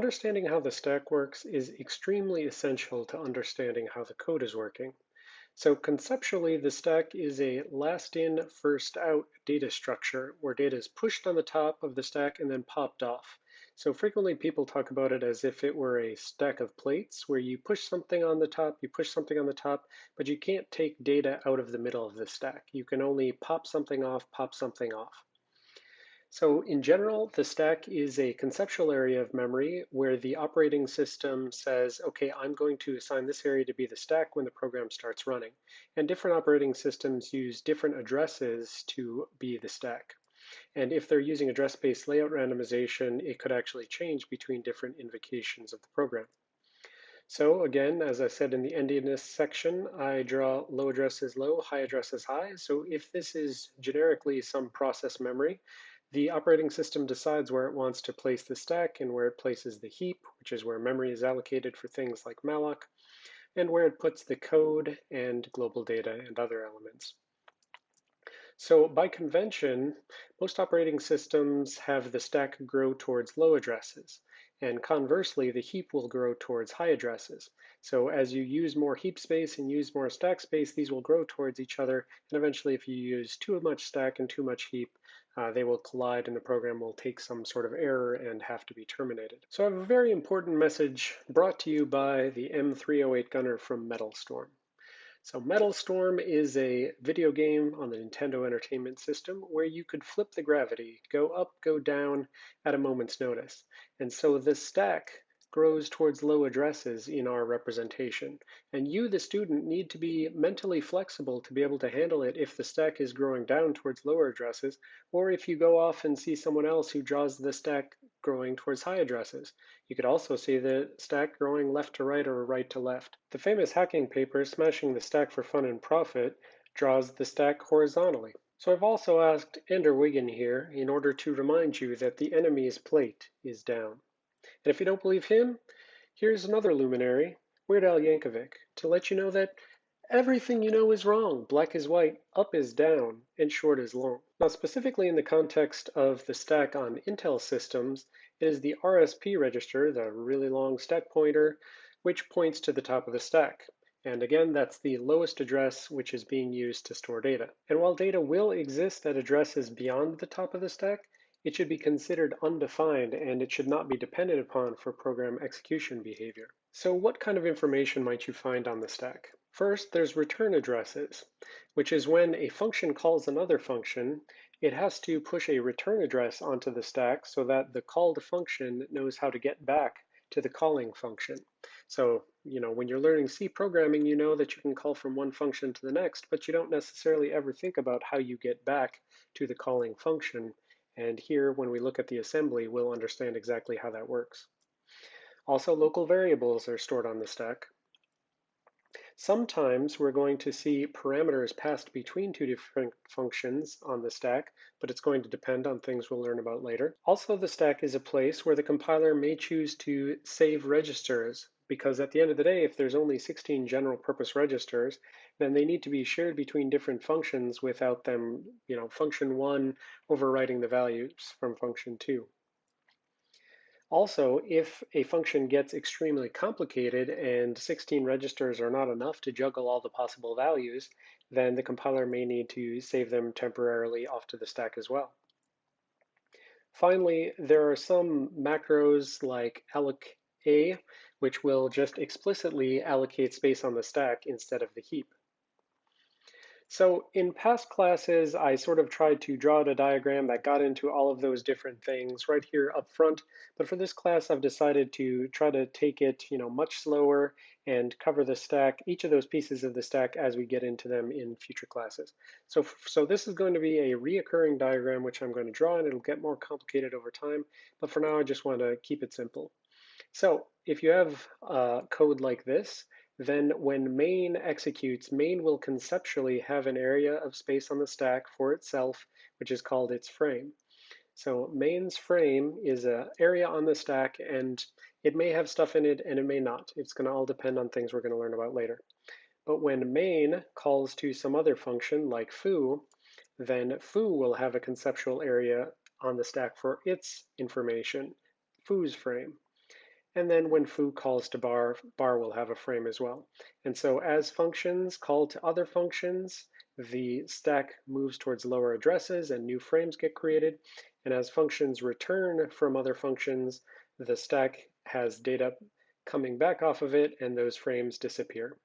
Understanding how the stack works is extremely essential to understanding how the code is working. So conceptually, the stack is a last in, first out data structure where data is pushed on the top of the stack and then popped off. So frequently people talk about it as if it were a stack of plates where you push something on the top, you push something on the top, but you can't take data out of the middle of the stack. You can only pop something off, pop something off. So in general, the stack is a conceptual area of memory where the operating system says, okay, I'm going to assign this area to be the stack when the program starts running. And different operating systems use different addresses to be the stack. And if they're using address-space layout randomization, it could actually change between different invocations of the program. So again, as I said in the endianness section, I draw low address addresses low, high address addresses high. So if this is generically some process memory, the operating system decides where it wants to place the stack and where it places the heap, which is where memory is allocated for things like malloc, and where it puts the code and global data and other elements. So by convention, most operating systems have the stack grow towards low addresses. And conversely, the heap will grow towards high addresses. So as you use more heap space and use more stack space, these will grow towards each other. And eventually, if you use too much stack and too much heap, uh, they will collide and the program will take some sort of error and have to be terminated. So I have a very important message brought to you by the M308 gunner from Metal Storm. So Metal Storm is a video game on the Nintendo Entertainment System where you could flip the gravity, go up, go down at a moment's notice. And so the stack grows towards low addresses in our representation. And you, the student, need to be mentally flexible to be able to handle it if the stack is growing down towards lower addresses, or if you go off and see someone else who draws the stack growing towards high addresses. You could also see the stack growing left to right or right to left. The famous hacking paper, Smashing the Stack for Fun and Profit, draws the stack horizontally. So I've also asked Ender Wiggin here in order to remind you that the enemy's plate is down. And if you don't believe him, here's another luminary, Weird Al Yankovic, to let you know that everything you know is wrong. Black is white, up is down, and short is long. Now, specifically in the context of the stack on Intel systems, it is the RSP register, the really long stack pointer, which points to the top of the stack. And again, that's the lowest address which is being used to store data. And while data will exist at addresses beyond the top of the stack, it should be considered undefined and it should not be dependent upon for program execution behavior. So what kind of information might you find on the stack? First, there's return addresses, which is when a function calls another function, it has to push a return address onto the stack so that the called function knows how to get back to the calling function. So, you know, when you're learning C programming, you know that you can call from one function to the next, but you don't necessarily ever think about how you get back to the calling function and here, when we look at the assembly, we'll understand exactly how that works. Also, local variables are stored on the stack. Sometimes we're going to see parameters passed between two different functions on the stack, but it's going to depend on things we'll learn about later. Also, the stack is a place where the compiler may choose to save registers because at the end of the day, if there's only 16 general purpose registers, then they need to be shared between different functions without them, you know, function one overwriting the values from function two. Also, if a function gets extremely complicated and 16 registers are not enough to juggle all the possible values, then the compiler may need to save them temporarily off to the stack as well. Finally, there are some macros like alloc a, which will just explicitly allocate space on the stack instead of the heap. So in past classes, I sort of tried to draw out a diagram that got into all of those different things right here up front. But for this class, I've decided to try to take it you know, much slower and cover the stack, each of those pieces of the stack as we get into them in future classes. So, so this is going to be a reoccurring diagram, which I'm going to draw, and it'll get more complicated over time. But for now, I just want to keep it simple. So if you have uh, code like this, then when main executes, main will conceptually have an area of space on the stack for itself, which is called its frame. So main's frame is an area on the stack, and it may have stuff in it and it may not. It's going to all depend on things we're going to learn about later. But when main calls to some other function like foo, then foo will have a conceptual area on the stack for its information, foo's frame. And then when foo calls to bar, bar will have a frame as well. And so as functions call to other functions, the stack moves towards lower addresses and new frames get created. And as functions return from other functions, the stack has data coming back off of it and those frames disappear.